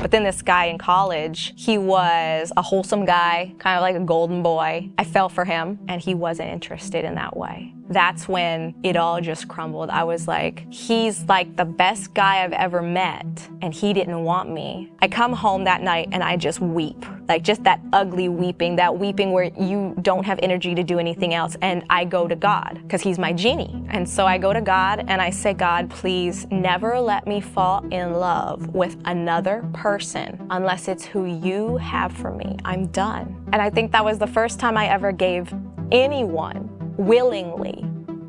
But then this guy in college, he was a wholesome guy, kind of like a golden boy. I fell for him, and he wasn't interested in that way. That's when it all just crumbled. I was like, he's like the best guy I've ever met, and he didn't want me. I come home that night and I just weep, like just that ugly weeping, that weeping where you don't have energy to do anything else. And I go to God, because he's my genie. And so I go to God and I say, God, please never let me fall in love with another person unless it's who you have for me. I'm done. And I think that was the first time I ever gave anyone willingly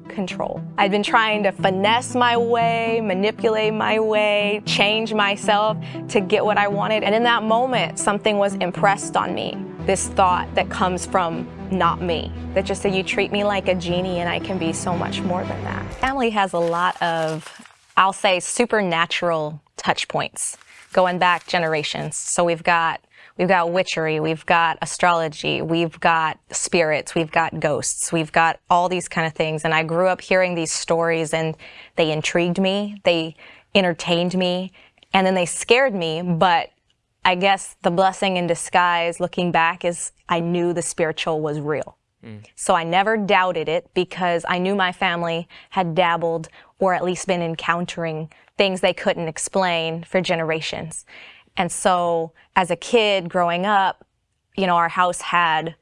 control. I'd been trying to finesse my way, manipulate my way, change myself to get what I wanted. And in that moment, something was impressed on me. This thought that comes from not me, that just said, you treat me like a genie and I can be so much more than that. Family has a lot of, I'll say, supernatural touch points going back generations. So we've got We've got witchery, we've got astrology, we've got spirits, we've got ghosts, we've got all these kind of things. And I grew up hearing these stories and they intrigued me, they entertained me, and then they scared me. But I guess the blessing in disguise looking back is I knew the spiritual was real. Mm. So I never doubted it because I knew my family had dabbled or at least been encountering things they couldn't explain for generations. And so as a kid growing up, you know, our house had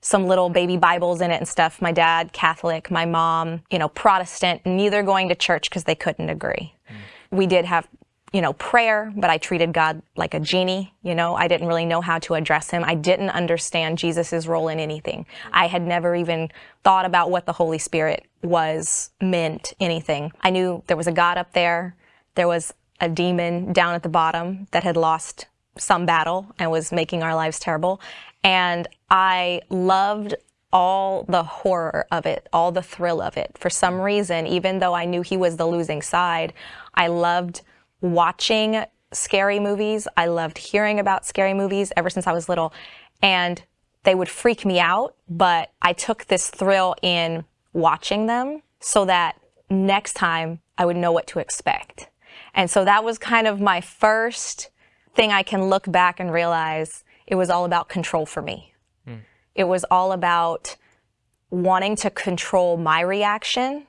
some little baby Bibles in it and stuff. My dad, Catholic, my mom, you know, Protestant, neither going to church because they couldn't agree. Mm. We did have, you know, prayer, but I treated God like a genie, you know. I didn't really know how to address him. I didn't understand Jesus's role in anything. I had never even thought about what the Holy Spirit was, meant, anything. I knew there was a God up there. There was a demon down at the bottom that had lost some battle and was making our lives terrible. And I loved all the horror of it, all the thrill of it. For some reason, even though I knew he was the losing side, I loved watching scary movies. I loved hearing about scary movies ever since I was little. And they would freak me out, but I took this thrill in watching them so that next time I would know what to expect. And so that was kind of my first thing I can look back and realize it was all about control for me. Mm. It was all about wanting to control my reaction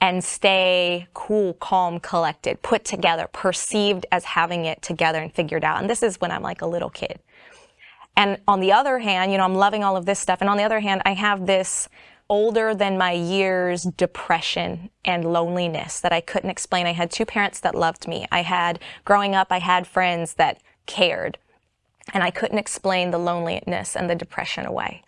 and stay cool, calm, collected, put together, perceived as having it together and figured out. And this is when I'm like a little kid. And on the other hand, you know, I'm loving all of this stuff. And on the other hand, I have this older than my years depression and loneliness that I couldn't explain. I had two parents that loved me. I had, growing up, I had friends that cared. And I couldn't explain the loneliness and the depression away.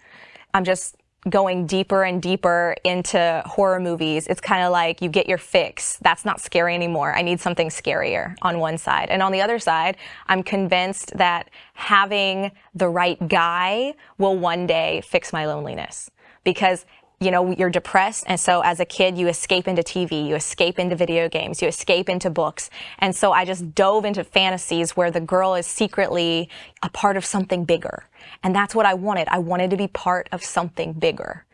I'm just going deeper and deeper into horror movies. It's kind of like you get your fix. That's not scary anymore. I need something scarier on one side. And on the other side, I'm convinced that having the right guy will one day fix my loneliness. Because you know, you're depressed. And so as a kid, you escape into TV, you escape into video games, you escape into books. And so I just dove into fantasies where the girl is secretly a part of something bigger. And that's what I wanted. I wanted to be part of something bigger.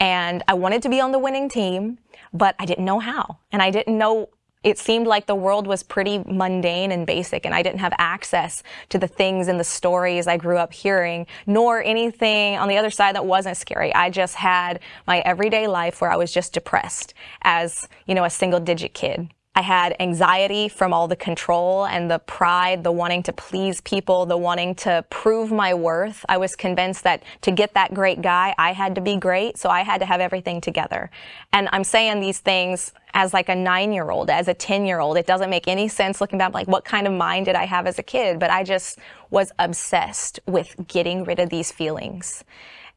And I wanted to be on the winning team, but I didn't know how. And I didn't know it seemed like the world was pretty mundane and basic and I didn't have access to the things and the stories I grew up hearing, nor anything on the other side that wasn't scary. I just had my everyday life where I was just depressed as, you know, a single digit kid. I had anxiety from all the control and the pride, the wanting to please people, the wanting to prove my worth. I was convinced that to get that great guy, I had to be great, so I had to have everything together. And I'm saying these things as like a nine-year-old, as a 10-year-old. It doesn't make any sense looking back, like what kind of mind did I have as a kid? But I just was obsessed with getting rid of these feelings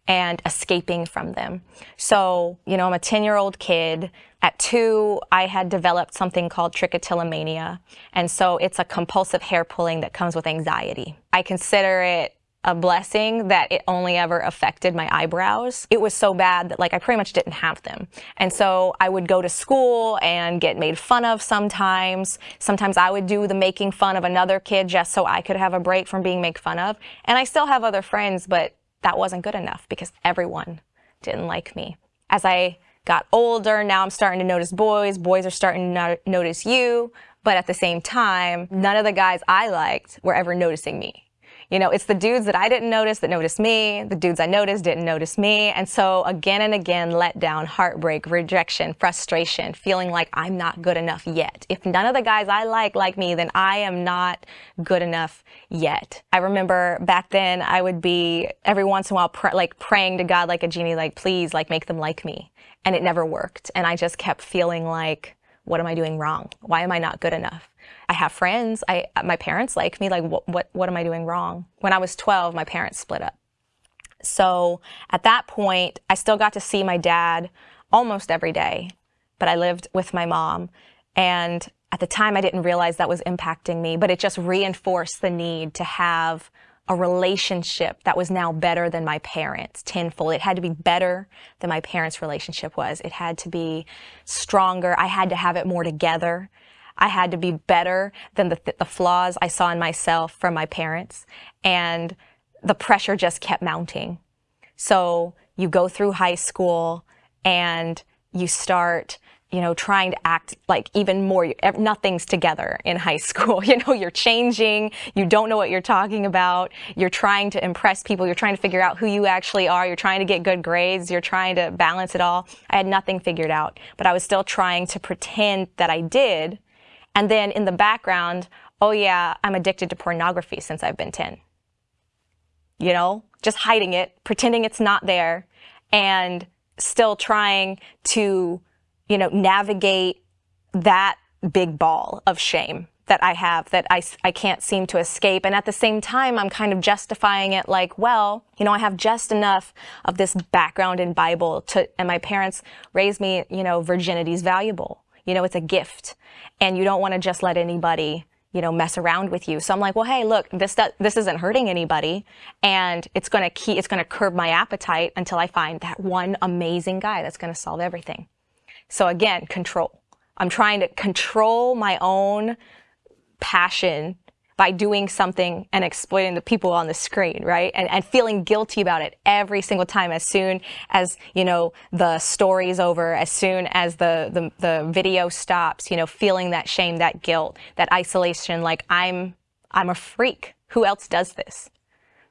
and escaping from them. So, you know, I'm a 10-year-old kid at two, I had developed something called trichotillomania. And so it's a compulsive hair pulling that comes with anxiety. I consider it a blessing that it only ever affected my eyebrows. It was so bad that like I pretty much didn't have them. And so I would go to school and get made fun of sometimes. Sometimes I would do the making fun of another kid just so I could have a break from being made fun of. And I still have other friends, but that wasn't good enough because everyone didn't like me. As I got older, now I'm starting to notice boys. Boys are starting to notice you. But at the same time, none of the guys I liked were ever noticing me. You know, it's the dudes that I didn't notice that noticed me. The dudes I noticed didn't notice me. And so again and again, let down, heartbreak, rejection, frustration, feeling like I'm not good enough yet. If none of the guys I like like me, then I am not good enough yet. I remember back then I would be every once in a while pr like praying to God like a genie, like please, like make them like me. And it never worked. And I just kept feeling like, what am I doing wrong? Why am I not good enough? I have friends. I, my parents like me. Like, what, what, what am I doing wrong? When I was 12, my parents split up. So at that point, I still got to see my dad almost every day, but I lived with my mom. And at the time, I didn't realize that was impacting me, but it just reinforced the need to have a relationship that was now better than my parents tenfold. It had to be better than my parents' relationship was. It had to be stronger. I had to have it more together. I had to be better than the, the flaws I saw in myself from my parents. And the pressure just kept mounting. So you go through high school and you start you know, trying to act like even more, nothing's together in high school. You know, you're changing, you don't know what you're talking about, you're trying to impress people, you're trying to figure out who you actually are, you're trying to get good grades, you're trying to balance it all. I had nothing figured out, but I was still trying to pretend that I did and then in the background, oh yeah, I'm addicted to pornography since I've been 10. You know, just hiding it, pretending it's not there, and still trying to, you know, navigate that big ball of shame that I have that I, I can't seem to escape. And at the same time, I'm kind of justifying it like, well, you know, I have just enough of this background in Bible to, and my parents raised me, you know, virginity's valuable. You know, it's a gift and you don't want to just let anybody you know, mess around with you. So I'm like, well, hey, look, this this isn't hurting anybody, and it's going to keep, it's going to curb my appetite until I find that one amazing guy that's going to solve everything. So again, control. I'm trying to control my own passion by doing something and exploiting the people on the screen, right? And, and feeling guilty about it every single time as soon as, you know, the story's over, as soon as the, the, the video stops, you know, feeling that shame, that guilt, that isolation, like I'm, I'm a freak. Who else does this?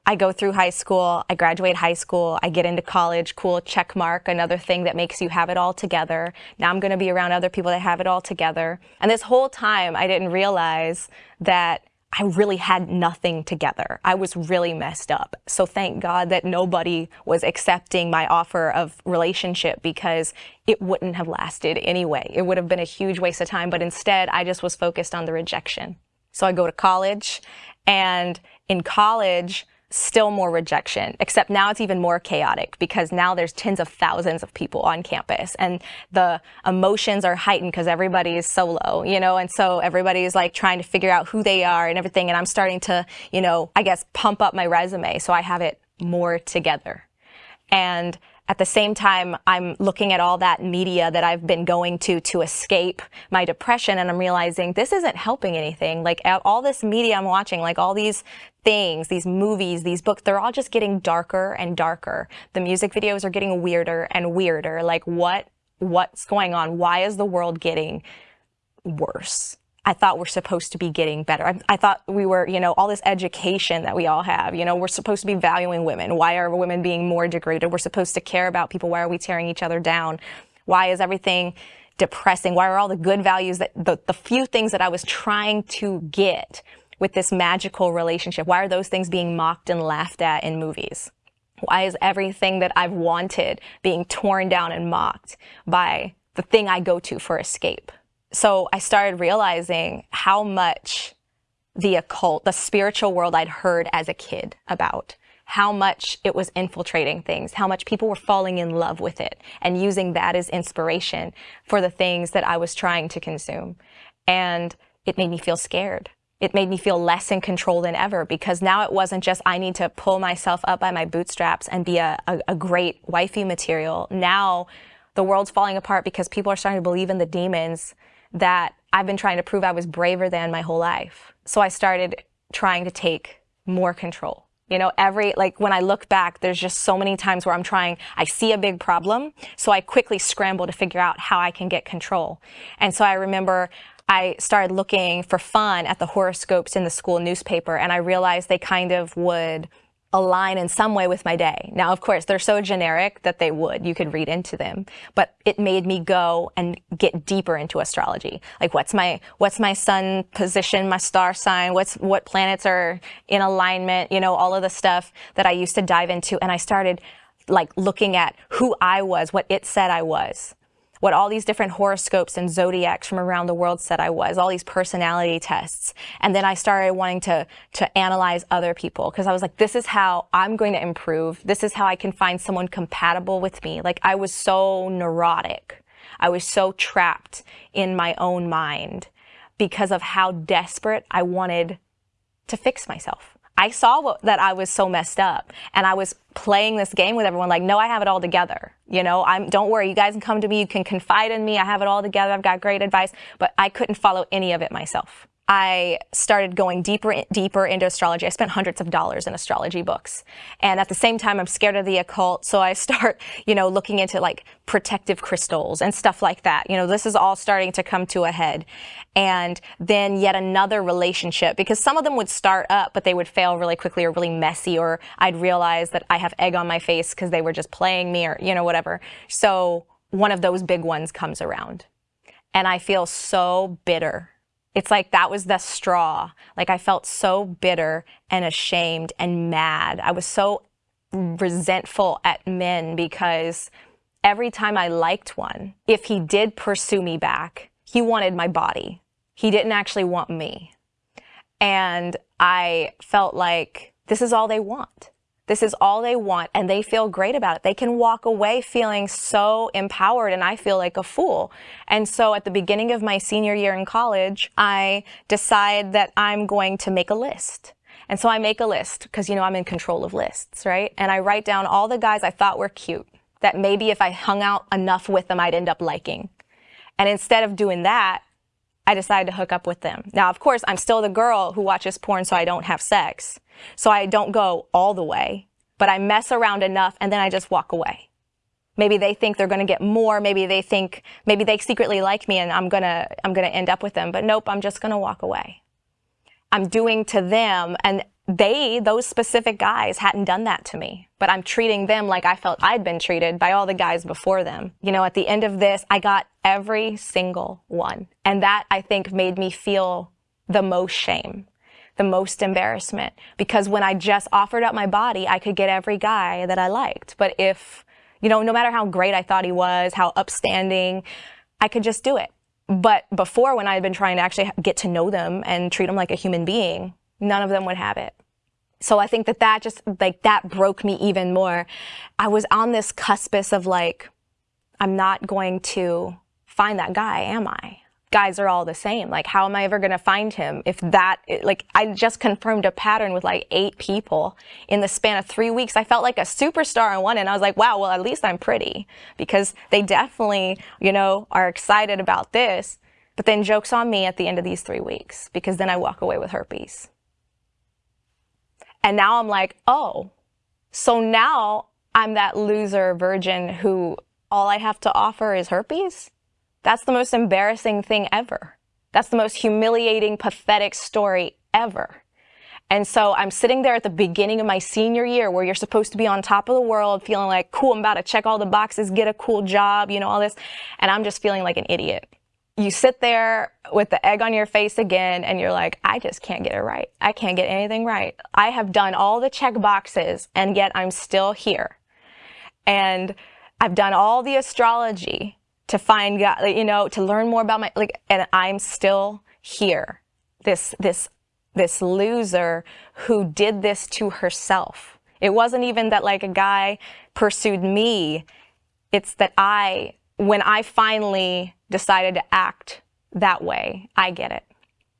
I go through high school, I graduate high school, I get into college, cool, check mark, another thing that makes you have it all together. Now I'm going to be around other people that have it all together. And this whole time I didn't realize that I really had nothing together. I was really messed up. So thank God that nobody was accepting my offer of relationship because it wouldn't have lasted anyway. It would have been a huge waste of time, but instead I just was focused on the rejection. So I go to college and in college, still more rejection, except now it's even more chaotic because now there's tens of thousands of people on campus and the emotions are heightened because everybody is solo, you know, and so everybody's like trying to figure out who they are and everything. And I'm starting to, you know, I guess pump up my resume so I have it more together. And at the same time, I'm looking at all that media that I've been going to to escape my depression and I'm realizing this isn't helping anything. Like all this media I'm watching, like all these things, these movies, these books, they're all just getting darker and darker. The music videos are getting weirder and weirder. Like what, what's going on? Why is the world getting worse? I thought we're supposed to be getting better. I, I, thought we were, you know, all this education that we all have, you know, we're supposed to be valuing women. Why are women being more degraded? We're supposed to care about people. Why are we tearing each other down? Why is everything depressing? Why are all the good values that the, the few things that I was trying to get with this magical relationship? Why are those things being mocked and laughed at in movies? Why is everything that I've wanted being torn down and mocked by the thing I go to for escape? So I started realizing how much the occult, the spiritual world I'd heard as a kid about, how much it was infiltrating things, how much people were falling in love with it and using that as inspiration for the things that I was trying to consume. And it made me feel scared. It made me feel less in control than ever because now it wasn't just I need to pull myself up by my bootstraps and be a, a, a great wifey material. Now the world's falling apart because people are starting to believe in the demons that I've been trying to prove I was braver than my whole life. So I started trying to take more control. You know, every, like when I look back, there's just so many times where I'm trying, I see a big problem, so I quickly scramble to figure out how I can get control. And so I remember I started looking for fun at the horoscopes in the school newspaper and I realized they kind of would align in some way with my day. Now, of course, they're so generic that they would. You could read into them. But it made me go and get deeper into astrology. Like what's my what's my sun position, my star sign, what's what planets are in alignment, you know, all of the stuff that I used to dive into and I started like looking at who I was, what it said I was what all these different horoscopes and zodiacs from around the world said I was, all these personality tests. And then I started wanting to, to analyze other people because I was like, this is how I'm going to improve. This is how I can find someone compatible with me. Like I was so neurotic. I was so trapped in my own mind because of how desperate I wanted to fix myself. I saw what, that I was so messed up and I was playing this game with everyone like, no, I have it all together. You know, I'm, don't worry. You guys can come to me. You can confide in me. I have it all together. I've got great advice, but I couldn't follow any of it myself. I started going deeper, deeper into astrology. I spent hundreds of dollars in astrology books. And at the same time, I'm scared of the occult. So I start, you know, looking into like protective crystals and stuff like that. You know, this is all starting to come to a head. And then yet another relationship because some of them would start up, but they would fail really quickly or really messy, or I'd realize that I have egg on my face because they were just playing me or, you know, whatever. So one of those big ones comes around. And I feel so bitter it's like that was the straw. Like I felt so bitter and ashamed and mad. I was so resentful at men because every time I liked one, if he did pursue me back, he wanted my body. He didn't actually want me. And I felt like this is all they want. This is all they want and they feel great about it. They can walk away feeling so empowered and I feel like a fool. And so at the beginning of my senior year in college, I decide that I'm going to make a list. And so I make a list because, you know, I'm in control of lists, right? And I write down all the guys I thought were cute that maybe if I hung out enough with them, I'd end up liking. And instead of doing that, I decided to hook up with them. Now, of course, I'm still the girl who watches porn so I don't have sex. So I don't go all the way, but I mess around enough and then I just walk away. Maybe they think they're going to get more. Maybe they think, maybe they secretly like me and I'm going to, I'm going to end up with them. But nope, I'm just going to walk away. I'm doing to them and they, those specific guys hadn't done that to me, but I'm treating them like I felt I'd been treated by all the guys before them. You know, at the end of this, I got every single one. And that I think made me feel the most shame, the most embarrassment, because when I just offered up my body, I could get every guy that I liked. But if, you know, no matter how great I thought he was, how upstanding, I could just do it. But before, when I had been trying to actually get to know them and treat them like a human being, none of them would have it. So I think that that just like that broke me even more. I was on this cuspis of like, I'm not going to find that guy, am I? Guys are all the same. Like, how am I ever going to find him if that, like, I just confirmed a pattern with like eight people in the span of three weeks. I felt like a superstar on one and I was like, wow, well, at least I'm pretty because they definitely, you know, are excited about this. But then joke's on me at the end of these three weeks because then I walk away with herpes. And now I'm like, oh, so now I'm that loser virgin who all I have to offer is herpes? That's the most embarrassing thing ever. That's the most humiliating, pathetic story ever. And so I'm sitting there at the beginning of my senior year where you're supposed to be on top of the world, feeling like, cool, I'm about to check all the boxes, get a cool job, you know, all this. And I'm just feeling like an idiot you sit there with the egg on your face again and you're like, I just can't get it right. I can't get anything right. I have done all the check boxes and yet I'm still here. And I've done all the astrology to find God, you know, to learn more about my, like, and I'm still here. This, this, this loser who did this to herself. It wasn't even that like a guy pursued me. It's that I, when I finally decided to act that way. I get it.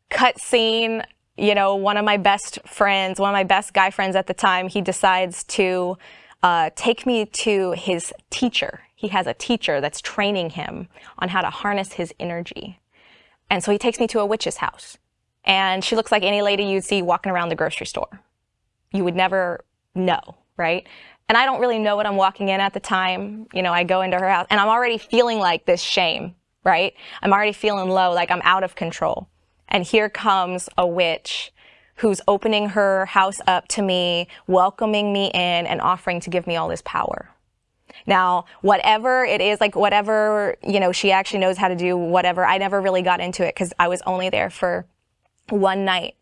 Cut scene, you know, one of my best friends, one of my best guy friends at the time, he decides to uh, take me to his teacher. He has a teacher that's training him on how to harness his energy. And so he takes me to a witch's house. And she looks like any lady you'd see walking around the grocery store. You would never know, right? And I don't really know what I'm walking in at the time. You know, I go into her house and I'm already feeling like this shame right? I'm already feeling low, like I'm out of control. And here comes a witch who's opening her house up to me, welcoming me in, and offering to give me all this power. Now, whatever it is, like whatever, you know, she actually knows how to do whatever, I never really got into it because I was only there for one night.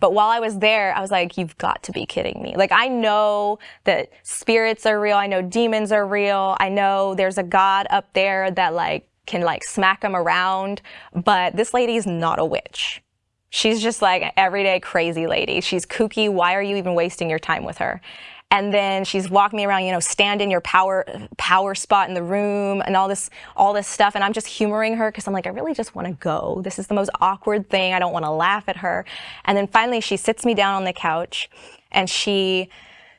But while I was there, I was like, you've got to be kidding me. Like, I know that spirits are real. I know demons are real. I know there's a God up there that like can like smack them around. But this lady is not a witch. She's just like an everyday crazy lady. She's kooky. Why are you even wasting your time with her? And then she's walking me around, you know, stand in your power power spot in the room and all this all this stuff. And I'm just humoring her because I'm like, I really just want to go. This is the most awkward thing. I don't want to laugh at her. And then finally she sits me down on the couch and she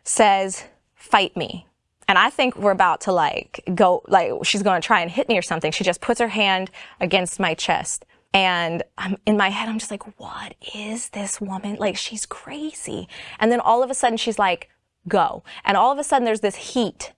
says, fight me. And I think we're about to like go, like she's going to try and hit me or something. She just puts her hand against my chest. And I'm in my head, I'm just like, what is this woman? Like, she's crazy. And then all of a sudden she's like, go. And all of a sudden there's this heat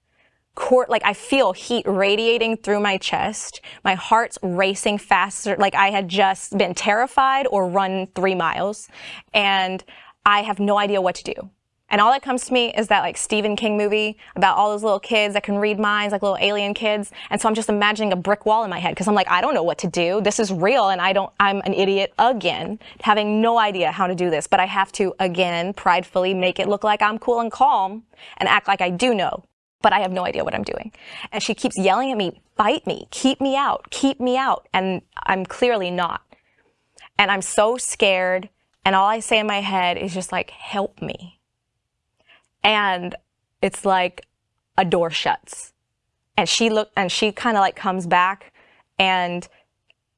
court like I feel heat radiating through my chest. My heart's racing faster like I had just been terrified or run 3 miles and I have no idea what to do. And all that comes to me is that like Stephen King movie about all those little kids that can read minds, like little alien kids. And so I'm just imagining a brick wall in my head because I'm like, I don't know what to do. This is real and I don't, I'm an idiot again, having no idea how to do this. But I have to again, pridefully make it look like I'm cool and calm and act like I do know. But I have no idea what I'm doing. And she keeps yelling at me, fight me, keep me out, keep me out. And I'm clearly not. And I'm so scared. And all I say in my head is just like, help me and it's like a door shuts. And she look and she kind of like comes back and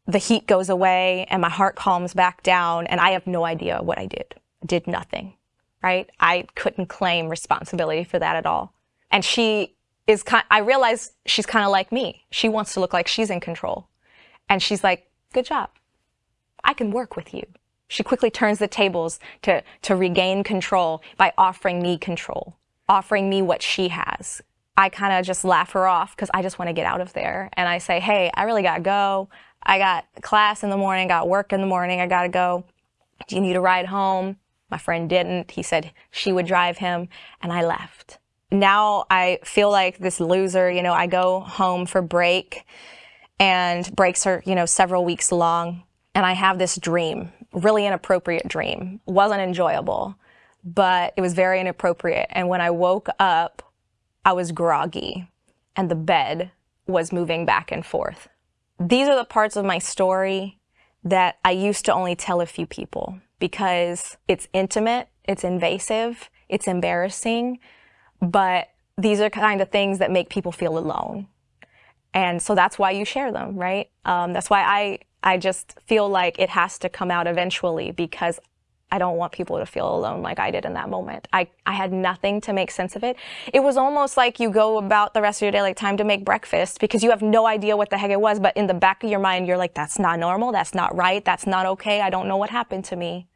the heat goes away and my heart calms back down and I have no idea what I did. I did nothing, right? I couldn't claim responsibility for that at all. And she is kind I realize she's kind of like me. She wants to look like she's in control. And she's like, "Good job. I can work with you." She quickly turns the tables to, to regain control by offering me control, offering me what she has. I kind of just laugh her off because I just want to get out of there. And I say, hey, I really got to go. I got class in the morning, got work in the morning, I got to go. Do you need a ride home? My friend didn't. He said she would drive him, and I left. Now I feel like this loser, you know, I go home for break, and breaks are, you know, several weeks long, and I have this dream really inappropriate dream. Wasn't enjoyable, but it was very inappropriate. And when I woke up, I was groggy and the bed was moving back and forth. These are the parts of my story that I used to only tell a few people because it's intimate, it's invasive, it's embarrassing, but these are kind of things that make people feel alone. And so that's why you share them, right? Um, that's why I I just feel like it has to come out eventually because I don't want people to feel alone like I did in that moment. I, I had nothing to make sense of it. It was almost like you go about the rest of your day like time to make breakfast because you have no idea what the heck it was. But in the back of your mind, you're like, that's not normal. That's not right. That's not okay. I don't know what happened to me.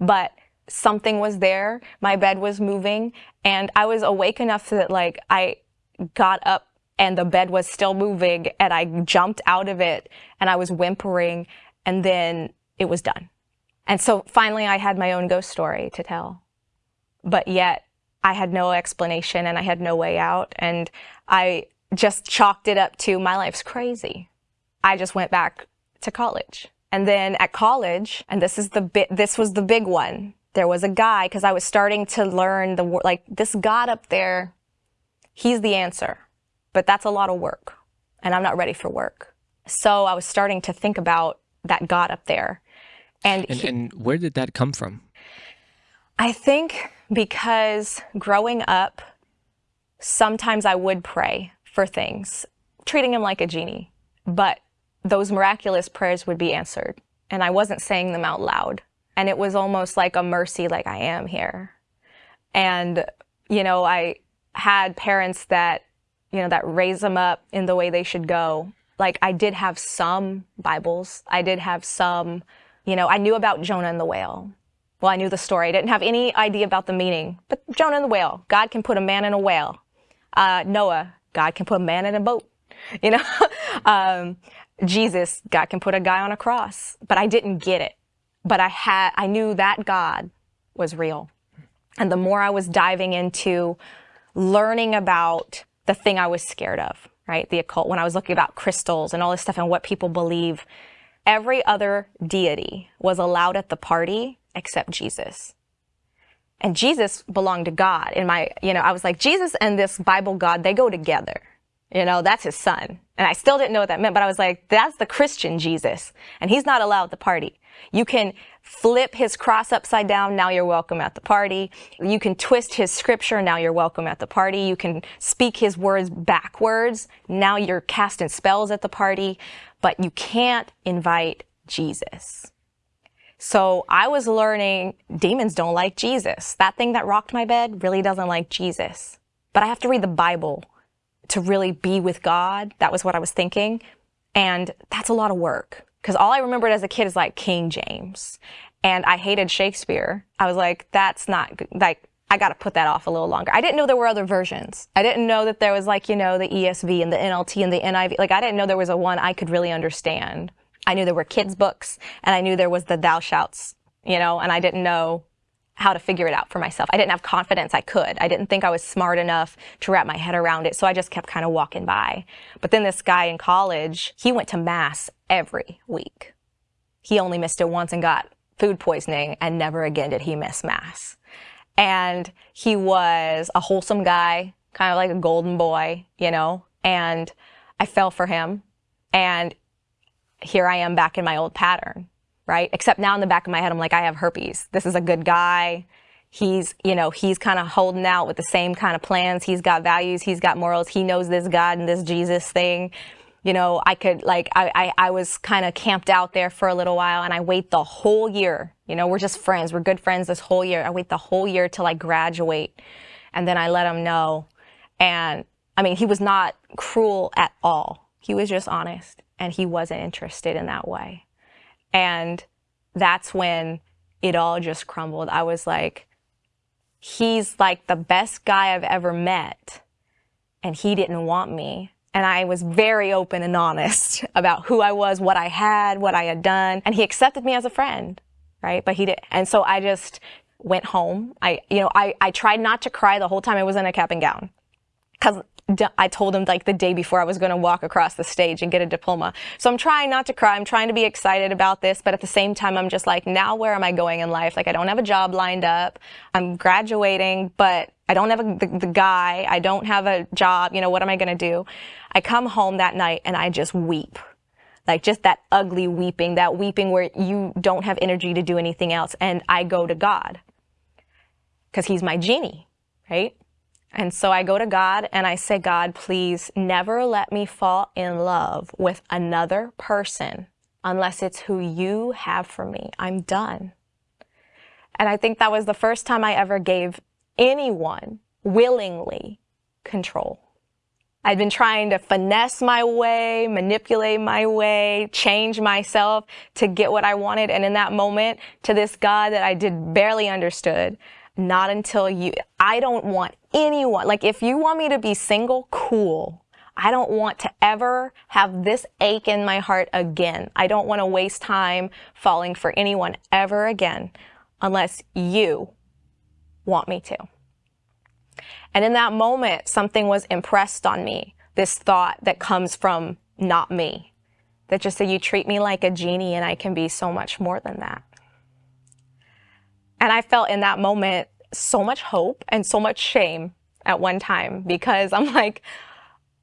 But something was there. My bed was moving and I was awake enough that like I got up and the bed was still moving and I jumped out of it and I was whimpering and then it was done. And so finally I had my own ghost story to tell. But yet I had no explanation and I had no way out and I just chalked it up to my life's crazy. I just went back to college. And then at college, and this is the bit, this was the big one. There was a guy, because I was starting to learn the, like, this God up there, he's the answer but that's a lot of work and I'm not ready for work. So I was starting to think about that God up there. And, and, he, and where did that come from? I think because growing up, sometimes I would pray for things, treating him like a genie, but those miraculous prayers would be answered. And I wasn't saying them out loud. And it was almost like a mercy, like I am here. And, you know, I had parents that you know, that raise them up in the way they should go. Like I did have some Bibles. I did have some, you know, I knew about Jonah and the whale. Well, I knew the story. I didn't have any idea about the meaning. But Jonah and the whale, God can put a man in a whale. Uh, Noah, God can put a man in a boat. You know, um, Jesus, God can put a guy on a cross, but I didn't get it. But I had, I knew that God was real. And the more I was diving into learning about the thing I was scared of, right? The occult, when I was looking about crystals and all this stuff and what people believe, every other deity was allowed at the party except Jesus. And Jesus belonged to God. In my, you know, I was like, Jesus and this Bible God, they go together. You know, that's his son. And I still didn't know what that meant, but I was like, that's the Christian Jesus. And he's not allowed at the party. You can flip his cross upside down, now you're welcome at the party. You can twist his scripture, now you're welcome at the party. You can speak his words backwards, now you're casting spells at the party. But you can't invite Jesus. So I was learning demons don't like Jesus. That thing that rocked my bed really doesn't like Jesus. But I have to read the Bible to really be with God. That was what I was thinking. And that's a lot of work. Because all I remembered as a kid is like King James. And I hated Shakespeare. I was like, that's not like, I got to put that off a little longer. I didn't know there were other versions. I didn't know that there was like, you know, the ESV and the NLT and the NIV. Like, I didn't know there was a one I could really understand. I knew there were kids' books and I knew there was the thou shouts, you know, and I didn't know how to figure it out for myself. I didn't have confidence I could. I didn't think I was smart enough to wrap my head around it. So I just kept kind of walking by. But then this guy in college, he went to mass every week. He only missed it once and got food poisoning and never again did he miss mass. And he was a wholesome guy, kind of like a golden boy, you know, and I fell for him. And here I am back in my old pattern right? Except now in the back of my head, I'm like, I have herpes. This is a good guy. He's, you know, he's kind of holding out with the same kind of plans. He's got values. He's got morals. He knows this God and this Jesus thing. You know, I could like, I, I, I was kind of camped out there for a little while and I wait the whole year. You know, we're just friends. We're good friends this whole year. I wait the whole year till I graduate and then I let him know. And I mean, he was not cruel at all. He was just honest and he wasn't interested in that way. And that's when it all just crumbled. I was like, he's like the best guy I've ever met. And he didn't want me. And I was very open and honest about who I was, what I had, what I had done. And he accepted me as a friend, right? But he did. And so I just went home. I, you know, I, I tried not to cry the whole time I was in a cap and gown. Cause I told him like the day before I was going to walk across the stage and get a diploma. So I'm trying not to cry. I'm trying to be excited about this, but at the same time, I'm just like, now where am I going in life? Like I don't have a job lined up. I'm graduating, but I don't have a, the, the guy. I don't have a job. You know, what am I going to do? I come home that night and I just weep. Like just that ugly weeping, that weeping where you don't have energy to do anything else. And I go to God because he's my genie, right? And so I go to God and I say, God, please never let me fall in love with another person unless it's who you have for me. I'm done. And I think that was the first time I ever gave anyone willingly control. I'd been trying to finesse my way, manipulate my way, change myself to get what I wanted. And in that moment, to this God that I did barely understood, not until you, I don't want anyone, like if you want me to be single, cool. I don't want to ever have this ache in my heart again. I don't want to waste time falling for anyone ever again unless you want me to. And in that moment, something was impressed on me. This thought that comes from not me. That just said, you treat me like a genie and I can be so much more than that. And I felt in that moment so much hope and so much shame at one time because I'm like,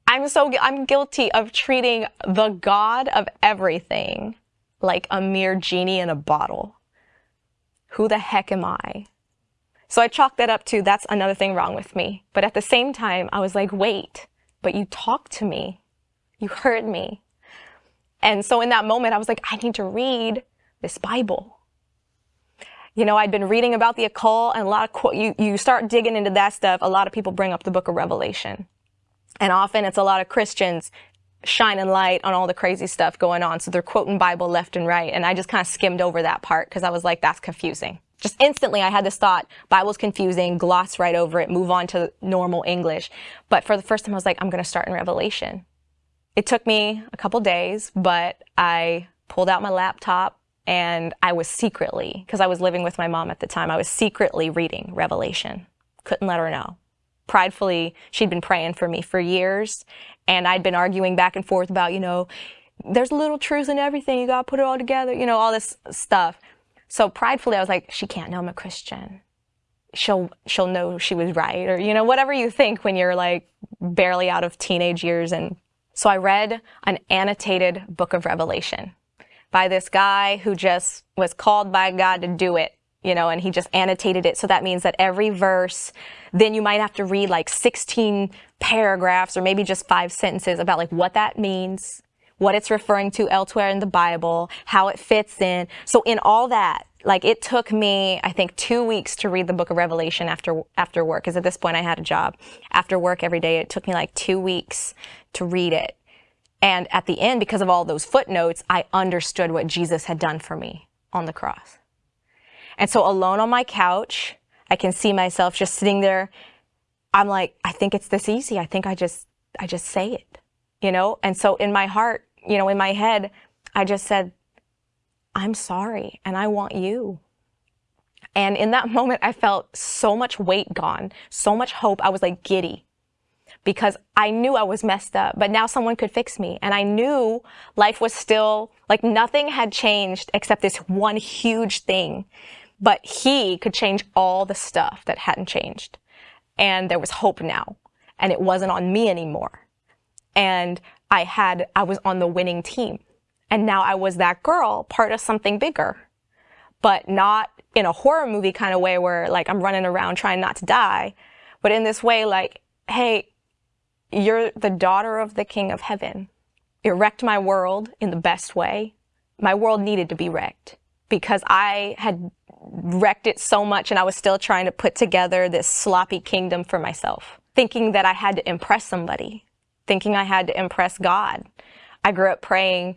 I'm so, I'm guilty of treating the God of everything like a mere genie in a bottle. Who the heck am I? So I chalked that up to that's another thing wrong with me. But at the same time, I was like, wait, but you talked to me. You heard me. And so in that moment, I was like, I need to read this Bible. You know, I'd been reading about the occult and a lot of, you, you start digging into that stuff. A lot of people bring up the book of Revelation. And often it's a lot of Christians shining light on all the crazy stuff going on. So they're quoting Bible left and right. And I just kind of skimmed over that part because I was like, that's confusing. Just instantly I had this thought, Bible's confusing, gloss right over it, move on to normal English. But for the first time I was like, I'm to start in Revelation. It took me a couple days, but I pulled out my laptop and I was secretly, because I was living with my mom at the time, I was secretly reading Revelation. Couldn't let her know. Pridefully, she'd been praying for me for years, and I'd been arguing back and forth about, you know, there's a little truths in everything, you gotta put it all together, you know, all this stuff. So pridefully, I was like, she can't know I'm a Christian. She'll, she'll know she was right, or, you know, whatever you think when you're like barely out of teenage years. And so I read an annotated book of Revelation by this guy who just was called by God to do it, you know, and he just annotated it. So that means that every verse, then you might have to read like 16 paragraphs or maybe just five sentences about like what that means, what it's referring to elsewhere in the Bible, how it fits in. So in all that, like it took me, I think, two weeks to read the book of Revelation after after work. Because at this point, I had a job. After work every day, it took me like two weeks to read it. And at the end, because of all those footnotes, I understood what Jesus had done for me on the cross. And so alone on my couch, I can see myself just sitting there. I'm like, I think it's this easy. I think I just, I just say it, you know? And so in my heart, you know, in my head, I just said, I'm sorry and I want you. And in that moment, I felt so much weight gone, so much hope. I was like giddy because I knew I was messed up, but now someone could fix me. And I knew life was still like nothing had changed except this one huge thing. But he could change all the stuff that hadn't changed. And there was hope now. And it wasn't on me anymore. And I had, I was on the winning team. And now I was that girl, part of something bigger, but not in a horror movie kind of way where like I'm running around trying not to die, but in this way, like, hey, you're the daughter of the King of Heaven. It wrecked my world in the best way. My world needed to be wrecked because I had wrecked it so much and I was still trying to put together this sloppy kingdom for myself, thinking that I had to impress somebody, thinking I had to impress God. I grew up praying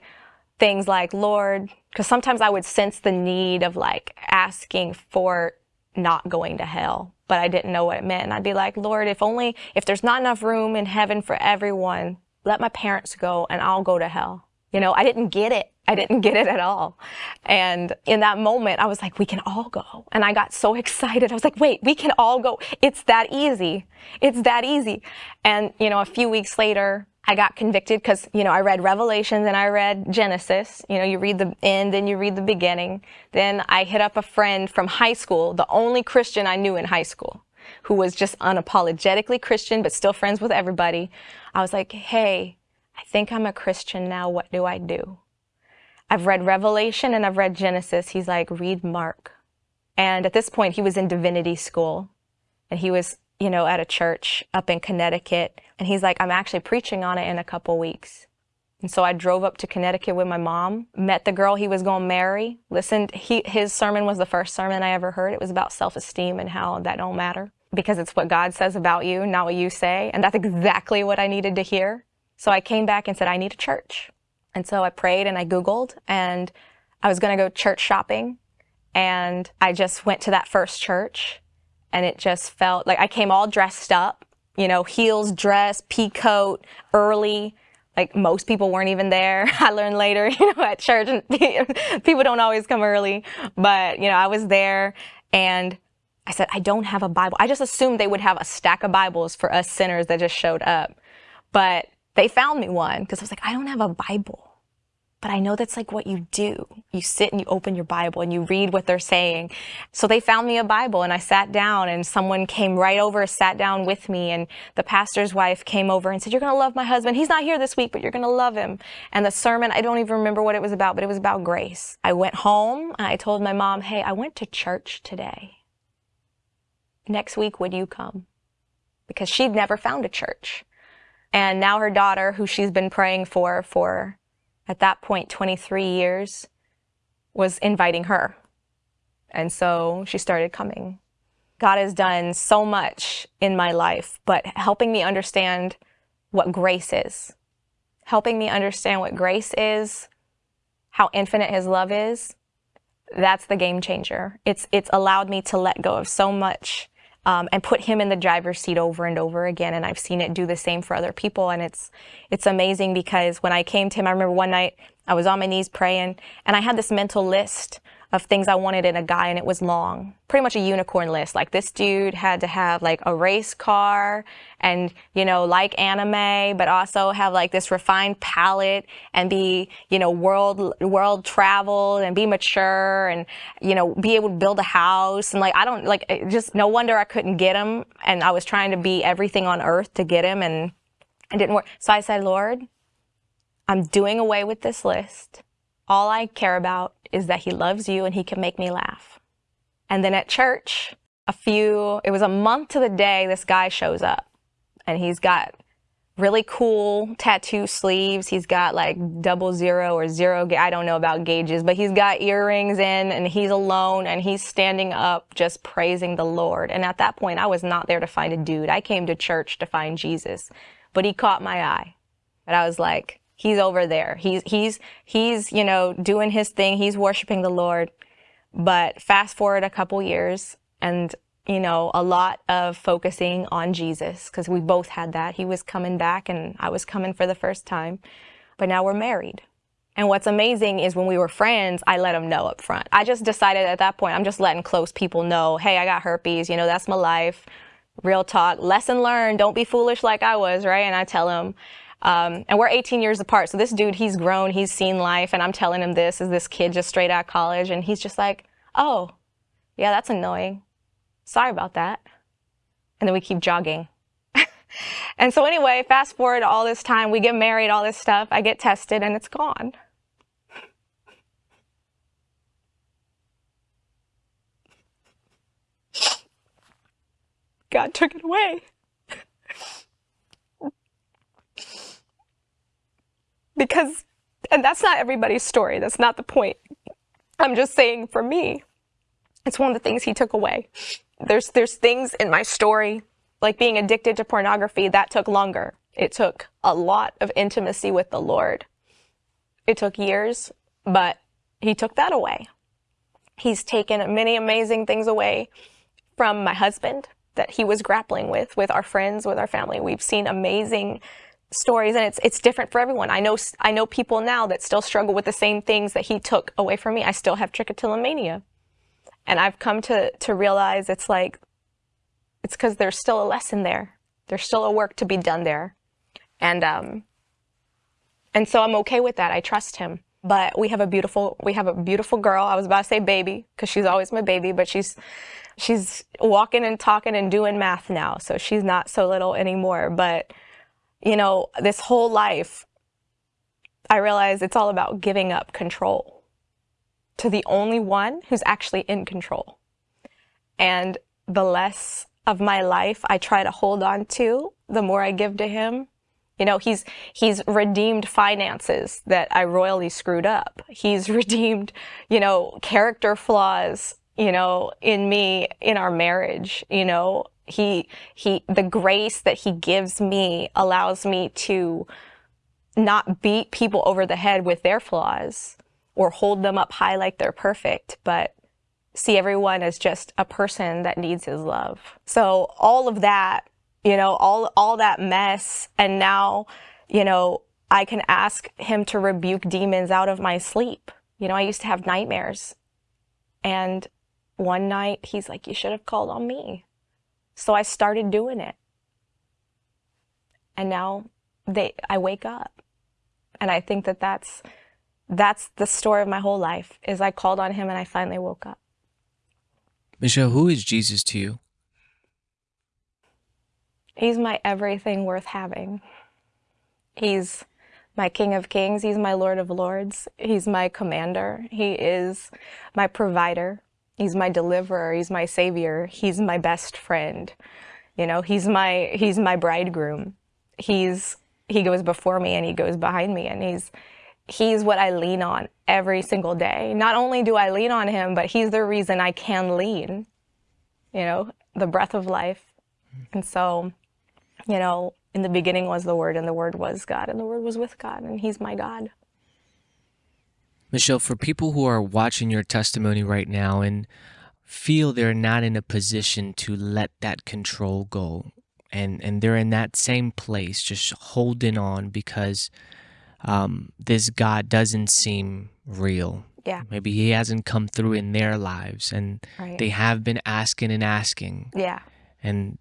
things like, Lord, because sometimes I would sense the need of like asking for not going to hell but I didn't know what it meant. And I'd be like, Lord, if only, if there's not enough room in heaven for everyone, let my parents go and I'll go to hell. You know, I didn't get it. I didn't get it at all. And in that moment, I was like, we can all go. And I got so excited. I was like, wait, we can all go. It's that easy. It's that easy. And, you know, a few weeks later, I got convicted because, you know, I read Revelations and I read Genesis. You know, you read the end, then you read the beginning. Then I hit up a friend from high school, the only Christian I knew in high school, who was just unapologetically Christian, but still friends with everybody. I was like, hey, I think I'm a Christian now. What do I do? I've read Revelation and I've read Genesis. He's like, read Mark. And at this point, he was in divinity school and he was you know, at a church up in Connecticut. And he's like, I'm actually preaching on it in a couple weeks. And so I drove up to Connecticut with my mom, met the girl he was going to marry, listened. He, his sermon was the first sermon I ever heard. It was about self-esteem and how that don't matter because it's what God says about you, not what you say. And that's exactly what I needed to hear. So I came back and said, I need a church. And so I prayed and I Googled and I was going to go church shopping. And I just went to that first church and it just felt like I came all dressed up, you know, heels, dress, pea coat, early. Like most people weren't even there. I learned later, you know, at church, and people don't always come early, but you know, I was there and I said, I don't have a Bible. I just assumed they would have a stack of Bibles for us sinners that just showed up. But they found me one because I was like, I don't have a Bible. But I know that's like what you do. You sit and you open your Bible and you read what they're saying. So they found me a Bible and I sat down and someone came right over, sat down with me and the pastor's wife came over and said, you're going to love my husband. He's not here this week, but you're going to love him. And the sermon, I don't even remember what it was about, but it was about grace. I went home and I told my mom, hey, I went to church today. Next week, would you come? Because she'd never found a church. And now her daughter, who she's been praying for for at that point, 23 years, was inviting her. And so she started coming. God has done so much in my life, but helping me understand what grace is, helping me understand what grace is, how infinite his love is, that's the game changer. It's, it's allowed me to let go of so much um, and put him in the driver's seat over and over again. And I've seen it do the same for other people. And it's, it's amazing because when I came to him, I remember one night I was on my knees praying and I had this mental list of things I wanted in a guy and it was long. Pretty much a unicorn list. Like this dude had to have like a race car and, you know, like anime, but also have like this refined palate and be, you know, world, world traveled and be mature and, you know, be able to build a house. And like, I don't like, just no wonder I couldn't get him. And I was trying to be everything on earth to get him and it didn't work. So I said, Lord, I'm doing away with this list. All I care about is that he loves you and he can make me laugh. And then at church, a few, it was a month to the day this guy shows up and he's got really cool tattoo sleeves. He's got like double zero or zero, I don't know about gauges, but he's got earrings in and he's alone and he's standing up just praising the Lord. And at that point, I was not there to find a dude. I came to church to find Jesus, but he caught my eye. And I was like, he's over there. He's, he's, he's, you know, doing his thing. He's worshiping the Lord. But fast forward a couple years and, you know, a lot of focusing on Jesus because we both had that. He was coming back and I was coming for the first time. But now we're married. And what's amazing is when we were friends, I let him know up front. I just decided at that point, I'm just letting close people know, hey, I got herpes, you know, that's my life. Real talk, lesson learned, don't be foolish like I was, right? And I tell him, um, and we're 18 years apart. So this dude, he's grown, he's seen life, and I'm telling him this is this kid just straight out of college, and he's just like, oh, yeah, that's annoying. Sorry about that. And then we keep jogging. and so anyway, fast forward all this time, we get married, all this stuff, I get tested, and it's gone. God took it away. Because, and that's not everybody's story. That's not the point. I'm just saying for me, it's one of the things he took away. There's, there's things in my story, like being addicted to pornography, that took longer. It took a lot of intimacy with the Lord. It took years, but he took that away. He's taken many amazing things away from my husband that he was grappling with, with our friends, with our family. We've seen amazing stories and it's it's different for everyone. I know I know people now that still struggle with the same things that he took away from me. I still have trichotillomania. And I've come to to realize it's like it's cuz there's still a lesson there. There's still a work to be done there. And um and so I'm okay with that. I trust him. But we have a beautiful we have a beautiful girl. I was about to say baby cuz she's always my baby, but she's she's walking and talking and doing math now. So she's not so little anymore, but you know, this whole life, I realize it's all about giving up control to the only one who's actually in control. And the less of my life I try to hold on to, the more I give to him. You know, he's, he's redeemed finances that I royally screwed up. He's redeemed, you know, character flaws, you know, in me, in our marriage, you know, he, he, the grace that he gives me allows me to not beat people over the head with their flaws or hold them up high like they're perfect, but see everyone as just a person that needs his love. So all of that, you know, all, all that mess. And now, you know, I can ask him to rebuke demons out of my sleep. You know, I used to have nightmares and one night he's like, you should have called on me. So I started doing it. And now they, I wake up. And I think that that's, that's the story of my whole life, is I called on him and I finally woke up. Michelle, who is Jesus to you? He's my everything worth having. He's my King of Kings. He's my Lord of Lords. He's my commander. He is my provider. He's my deliverer. He's my savior. He's my best friend. You know, he's my, he's my bridegroom. He's, he goes before me and he goes behind me and he's, he's what I lean on every single day. Not only do I lean on him, but he's the reason I can lean, you know, the breath of life. And so, you know, in the beginning was the word and the word was God and the word was with God and he's my God. Michelle, for people who are watching your testimony right now and feel they're not in a position to let that control go and and they're in that same place just holding on because um, this god doesn't seem real Yeah. maybe he hasn't come through in their lives and Right. they have been asking and asking yeah. and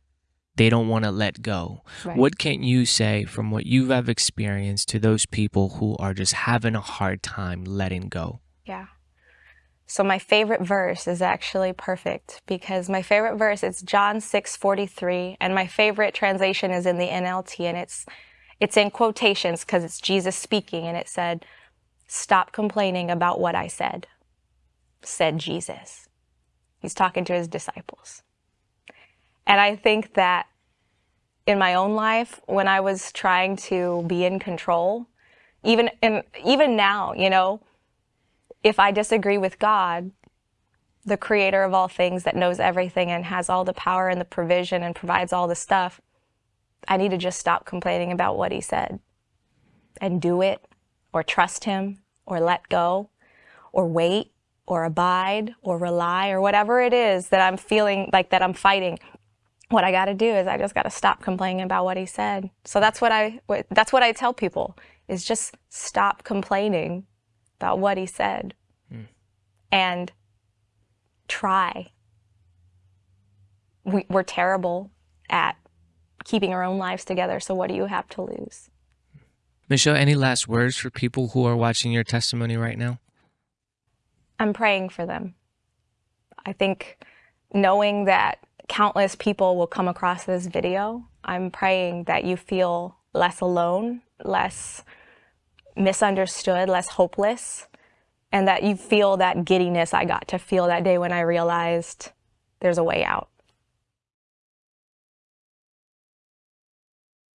they don't want to let go Right. what can you say from what you have experienced to those people who are just having a hard time letting go Yeah. So my favorite verse is actually perfect because my favorite verse is John 6:43 and my favorite translation is in the NLT and it's it's in quotations because it's Jesus speaking and it said stop complaining about what I said said Jesus. He's talking to his disciples. And I think that in my own life when I was trying to be in control even in even now, you know, if I disagree with God, the creator of all things that knows everything and has all the power and the provision and provides all the stuff, I need to just stop complaining about what he said and do it or trust him or let go or wait or abide or rely or whatever it is that I'm feeling like that I'm fighting. What I got to do is I just got to stop complaining about what he said. So that's what I that's what I tell people is just stop complaining about what he said hmm. and try. We, we're terrible at keeping our own lives together, so what do you have to lose? michelle any last words for people who are watching your testimony right now I'm praying for them. I think knowing that countless people will come across this video, I'm praying that you feel less alone, less misunderstood, less hopeless, and that you feel that giddiness I got to feel that day when I realized there's a way out.